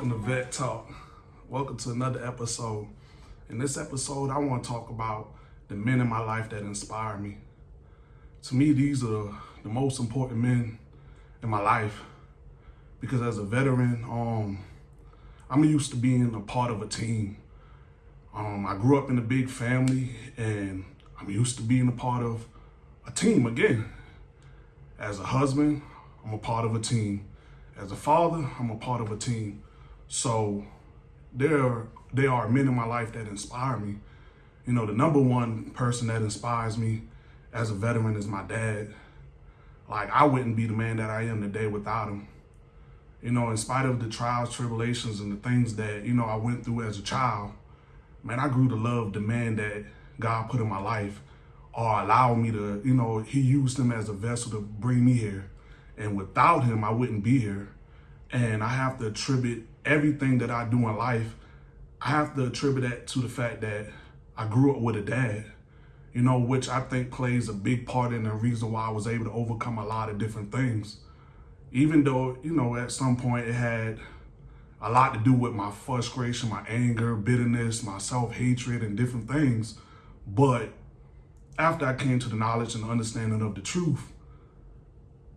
welcome to Vet Talk. Welcome to another episode. In this episode, I want to talk about the men in my life that inspire me. To me, these are the most important men in my life because as a veteran, um, I'm used to being a part of a team. Um, I grew up in a big family and I'm used to being a part of a team again. As a husband, I'm a part of a team. As a father, I'm a part of a team. So there, there are men in my life that inspire me. You know, the number one person that inspires me as a veteran is my dad. Like, I wouldn't be the man that I am today without him. You know, in spite of the trials, tribulations, and the things that, you know, I went through as a child, man, I grew to love the man that God put in my life or allowed me to, you know, he used him as a vessel to bring me here. And without him, I wouldn't be here. And I have to attribute everything that I do in life, I have to attribute that to the fact that I grew up with a dad, you know, which I think plays a big part in the reason why I was able to overcome a lot of different things. Even though, you know, at some point it had a lot to do with my frustration, my anger, bitterness, my self-hatred and different things. But after I came to the knowledge and understanding of the truth,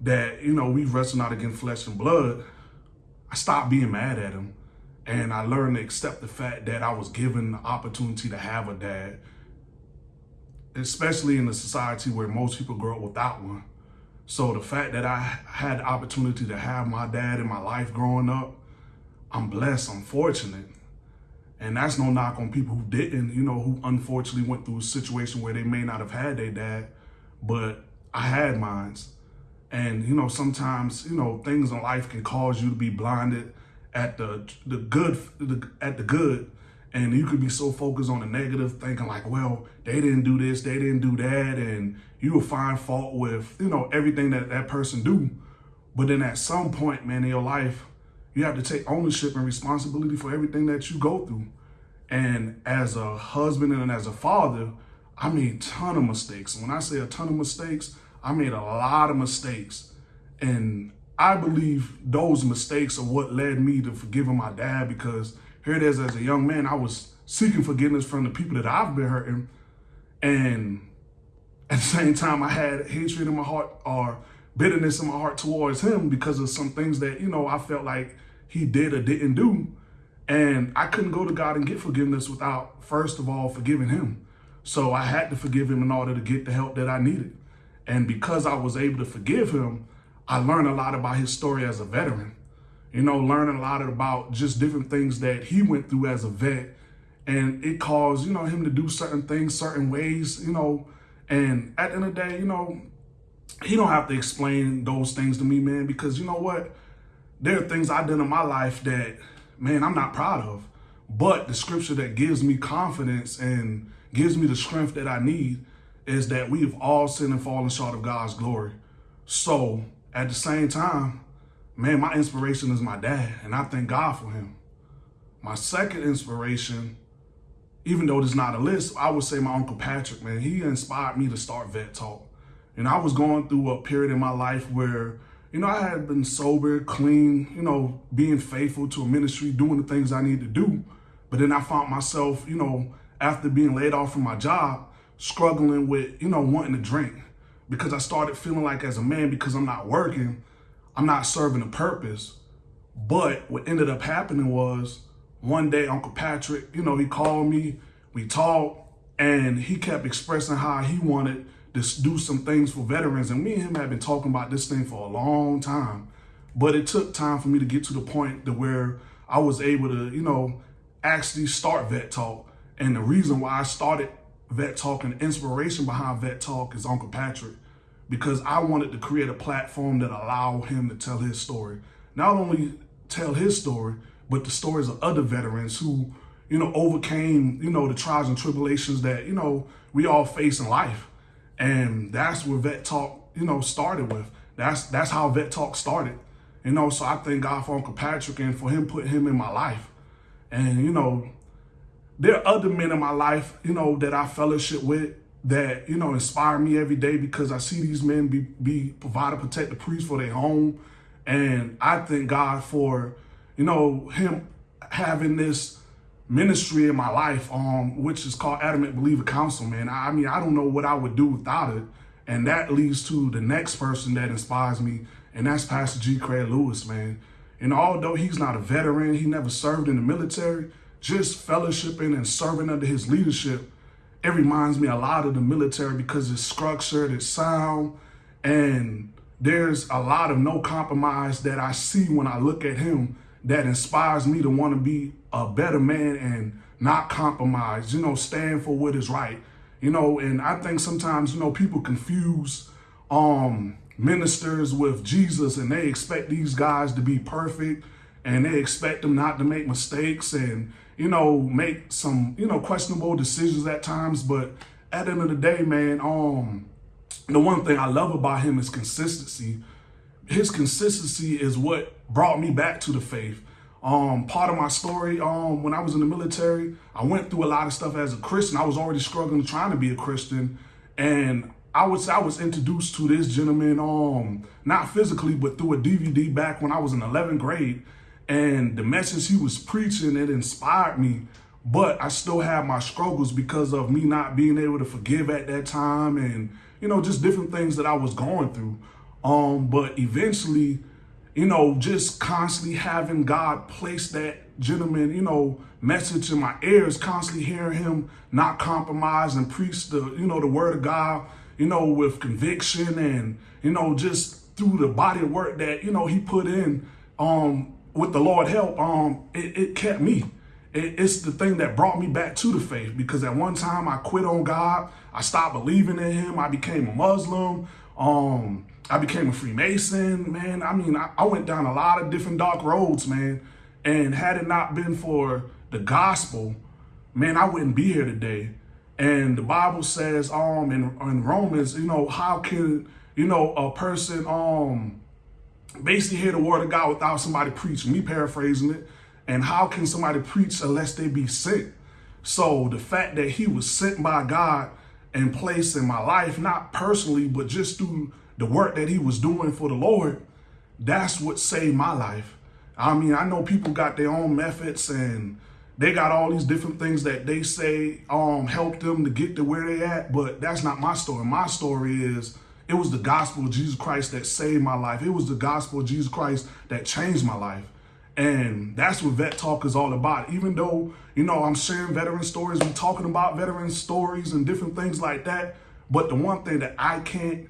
that, you know, we wrestle not against flesh and blood, I stopped being mad at him. And I learned to accept the fact that I was given the opportunity to have a dad, especially in a society where most people grow up without one. So the fact that I had the opportunity to have my dad in my life growing up, I'm blessed, I'm fortunate. And that's no knock on people who didn't, you know, who unfortunately went through a situation where they may not have had their dad, but I had mines. And, you know, sometimes, you know, things in life can cause you to be blinded at the the good, the, at the good. And you could be so focused on the negative, thinking like, well, they didn't do this, they didn't do that. And you will find fault with, you know, everything that that person do. But then at some point, man, in your life, you have to take ownership and responsibility for everything that you go through. And as a husband and as a father, I made a ton of mistakes. When I say a ton of mistakes, I made a lot of mistakes. And I believe those mistakes are what led me to forgiving my dad because here it is as a young man, I was seeking forgiveness from the people that I've been hurting. And at the same time, I had hatred in my heart or bitterness in my heart towards him because of some things that, you know, I felt like he did or didn't do. And I couldn't go to God and get forgiveness without, first of all, forgiving him. So I had to forgive him in order to get the help that I needed. And because I was able to forgive him, I learned a lot about his story as a veteran. You know, learning a lot about just different things that he went through as a vet. And it caused, you know, him to do certain things, certain ways, you know. And at the end of the day, you know, he don't have to explain those things to me, man, because you know what? There are things I've done in my life that, man, I'm not proud of. But the scripture that gives me confidence and gives me the strength that I need is that we have all sinned and fallen short of God's glory. So at the same time, man, my inspiration is my dad, and I thank God for him. My second inspiration, even though there's not a list, I would say my Uncle Patrick, man. He inspired me to start Vet Talk. And I was going through a period in my life where, you know, I had been sober, clean, you know, being faithful to a ministry, doing the things I need to do. But then I found myself, you know, after being laid off from my job, struggling with, you know, wanting to drink because I started feeling like as a man, because I'm not working, I'm not serving a purpose. But what ended up happening was one day Uncle Patrick, you know, he called me, we talked, and he kept expressing how he wanted to do some things for veterans. And me and him had been talking about this thing for a long time. But it took time for me to get to the point to where I was able to, you know, actually start Vet Talk. And the reason why I started Vet Talk and the inspiration behind Vet Talk is Uncle Patrick because I wanted to create a platform that allow him to tell his story. Not only tell his story, but the stories of other veterans who, you know, overcame, you know, the trials and tribulations that, you know, we all face in life. And that's where Vet Talk, you know, started with. That's that's how Vet Talk started. You know, so I thank God for Uncle Patrick and for him putting him in my life. And, you know, there are other men in my life, you know, that I fellowship with that, you know, inspire me every day because I see these men be, be provider, protect the priest for their home. And I thank God for, you know, him having this ministry in my life, um, which is called Adamant Believer Council, man. I mean, I don't know what I would do without it. And that leads to the next person that inspires me, and that's Pastor G. Craig Lewis, man. And although he's not a veteran, he never served in the military, just fellowshipping and serving under his leadership, it reminds me a lot of the military because it's structured, it's sound, and there's a lot of no compromise that I see when I look at him that inspires me to want to be a better man and not compromise, you know, stand for what is right. You know, and I think sometimes, you know, people confuse um ministers with Jesus and they expect these guys to be perfect and they expect them not to make mistakes and, you know, make some, you know, questionable decisions at times. But at the end of the day, man, um, the one thing I love about him is consistency. His consistency is what brought me back to the faith. Um, part of my story, um, when I was in the military, I went through a lot of stuff as a Christian. I was already struggling trying to be a Christian. And I say I was introduced to this gentleman, um, not physically, but through a DVD back when I was in 11th grade. And the message he was preaching, it inspired me. But I still have my struggles because of me not being able to forgive at that time and, you know, just different things that I was going through. Um, but eventually, you know, just constantly having God place that gentleman, you know, message in my ears, constantly hearing him not compromise and preach the, you know, the word of God, you know, with conviction and, you know, just through the body of work that, you know, he put in, um, with the Lord help, um, it, it kept me. It, it's the thing that brought me back to the faith because at one time I quit on God. I stopped believing in him. I became a Muslim. Um, I became a Freemason, man. I mean, I, I went down a lot of different dark roads, man. And had it not been for the gospel, man, I wouldn't be here today. And the Bible says, um, in, in Romans, you know, how can, you know, a person, um, basically hear the word of God without somebody preaching, me paraphrasing it. And how can somebody preach unless they be sent? So the fact that he was sent by God and placed in my life, not personally, but just through the work that he was doing for the Lord, that's what saved my life. I mean, I know people got their own methods and they got all these different things that they say um helped them to get to where they at, but that's not my story. My story is it was the gospel of Jesus Christ that saved my life. It was the gospel of Jesus Christ that changed my life. And that's what Vet Talk is all about. Even though, you know, I'm sharing veteran stories, we're talking about veteran stories and different things like that. But the one thing that I can't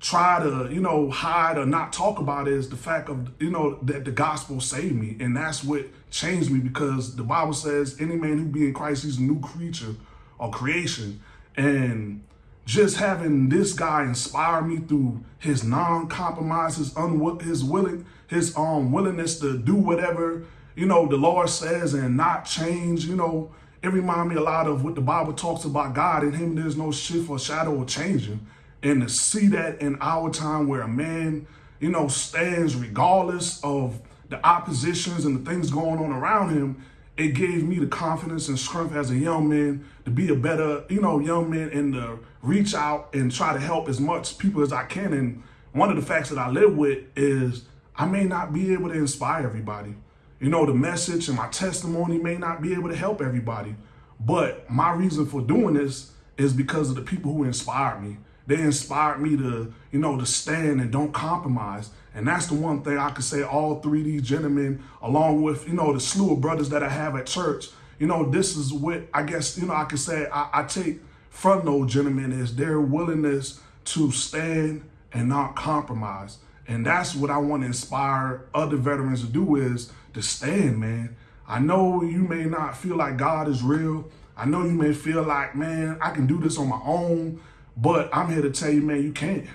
try to, you know, hide or not talk about is the fact of, you know, that the gospel saved me. And that's what changed me because the Bible says any man who be in Christ, he's a new creature or creation. And just having this guy inspire me through his non-compromise, his, willing, his um willingness to do whatever, you know, the Lord says and not change, you know, it remind me a lot of what the Bible talks about God. In him, there's no shift or shadow of changing. And to see that in our time where a man, you know, stands regardless of the oppositions and the things going on around him, it gave me the confidence and strength as a young man to be a better, you know, young man in to reach out and try to help as much people as I can. And one of the facts that I live with is I may not be able to inspire everybody. You know, the message and my testimony may not be able to help everybody. But my reason for doing this is because of the people who inspired me. They inspired me to, you know, to stand and don't compromise. And that's the one thing I could say all three of these gentlemen, along with, you know, the slew of brothers that I have at church, you know, this is what I guess, you know, I could say I, I take from those gentlemen is their willingness to stand and not compromise. And that's what I want to inspire other veterans to do is to stand, man. I know you may not feel like God is real. I know you may feel like, man, I can do this on my own. But I'm here to tell you, man, you can't.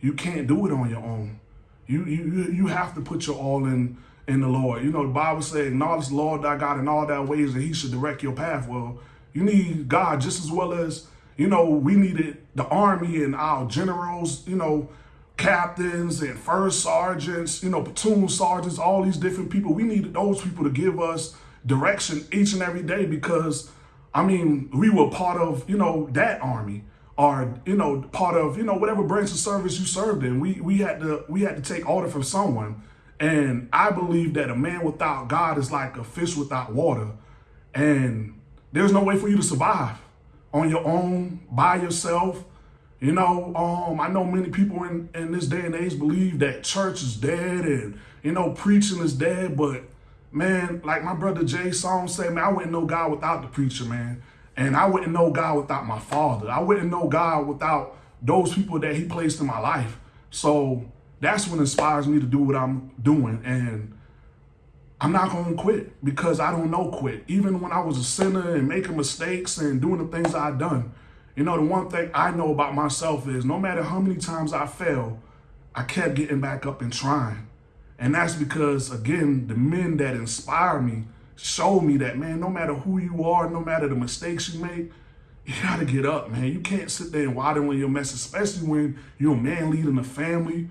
You can't do it on your own. You you you have to put your all in in the Lord. You know, the Bible says, acknowledge the Lord thy God in all thy ways, and he should direct your path. Well, you need God just as well as, you know, we needed the army and our generals, you know, captains and first sergeants, you know, platoon sergeants, all these different people. We needed those people to give us direction each and every day because, I mean, we were part of, you know, that army or, you know part of you know whatever branch of service you served in we we had to we had to take order from someone And I believe that a man without God is like a fish without water. And there's no way for you to survive on your own, by yourself. You know, um, I know many people in, in this day and age believe that church is dead and, you know, preaching is dead. But, man, like my brother Jay Song said, man, I wouldn't know God without the preacher, man. And I wouldn't know God without my father. I wouldn't know God without those people that he placed in my life. So that's what inspires me to do what I'm doing. And I'm not going to quit because I don't know quit. Even when I was a sinner and making mistakes and doing the things I've done, you know, the one thing I know about myself is no matter how many times I fell, I kept getting back up and trying. And that's because, again, the men that inspire me show me that, man, no matter who you are, no matter the mistakes you make, you gotta get up, man. You can't sit there and waddle your mess, especially when you're a man leading a family.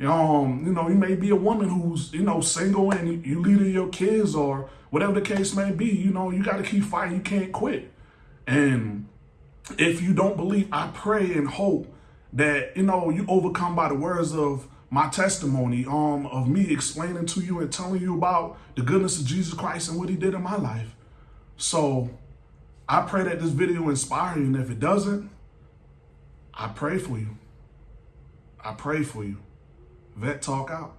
Um, you know, you may be a woman who's, you know, single and you leading your kids or whatever the case may be. You know, you gotta keep fighting. You can't quit. And if you don't believe, I pray and hope that, you know, you overcome by the words of my testimony um, of me explaining to you and telling you about the goodness of Jesus Christ and what he did in my life. So I pray that this video inspire you. And if it doesn't, I pray for you. I pray for you. Vet Talk out.